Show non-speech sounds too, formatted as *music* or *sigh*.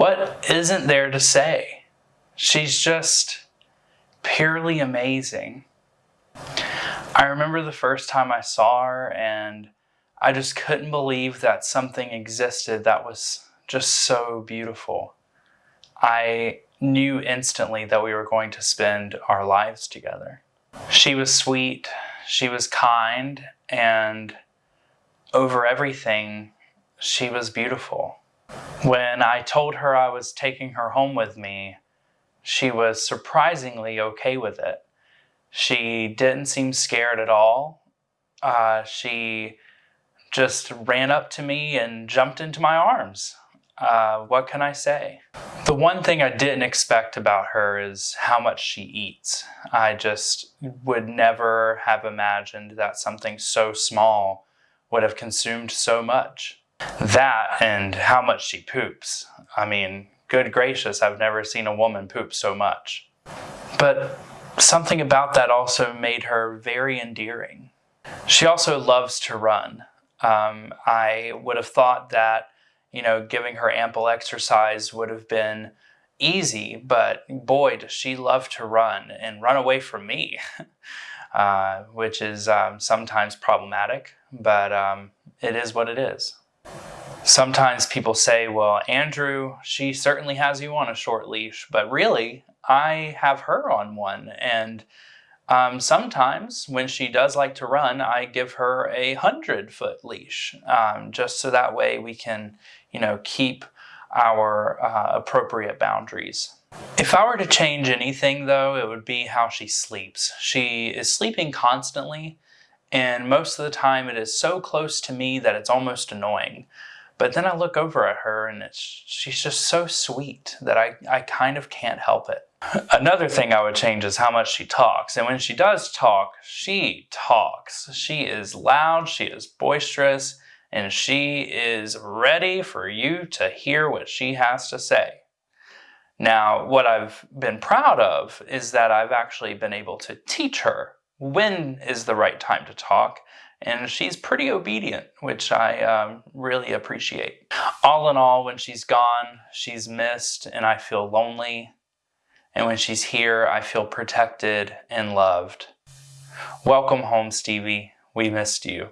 What isn't there to say? She's just purely amazing. I remember the first time I saw her and I just couldn't believe that something existed that was just so beautiful. I knew instantly that we were going to spend our lives together. She was sweet, she was kind, and over everything, she was beautiful. When I told her I was taking her home with me, she was surprisingly okay with it. She didn't seem scared at all. Uh, she just ran up to me and jumped into my arms. Uh, what can I say? The one thing I didn't expect about her is how much she eats. I just would never have imagined that something so small would have consumed so much. That and how much she poops. I mean, good gracious, I've never seen a woman poop so much. But something about that also made her very endearing. She also loves to run. Um, I would have thought that you know, giving her ample exercise would have been easy, but boy, does she love to run and run away from me, *laughs* uh, which is um, sometimes problematic, but um, it is what it is. Sometimes people say, well, Andrew, she certainly has you on a short leash, but really, I have her on one. And um, sometimes when she does like to run, I give her a hundred foot leash, um, just so that way we can, you know, keep our uh, appropriate boundaries. If I were to change anything though, it would be how she sleeps. She is sleeping constantly and most of the time it is so close to me that it's almost annoying. But then I look over at her and it's, she's just so sweet that I, I kind of can't help it. *laughs* Another thing I would change is how much she talks. And when she does talk, she talks. She is loud, she is boisterous, and she is ready for you to hear what she has to say. Now, what I've been proud of is that I've actually been able to teach her when is the right time to talk, and she's pretty obedient, which I um, really appreciate. All in all, when she's gone, she's missed, and I feel lonely. And when she's here, I feel protected and loved. Welcome home, Stevie. We missed you.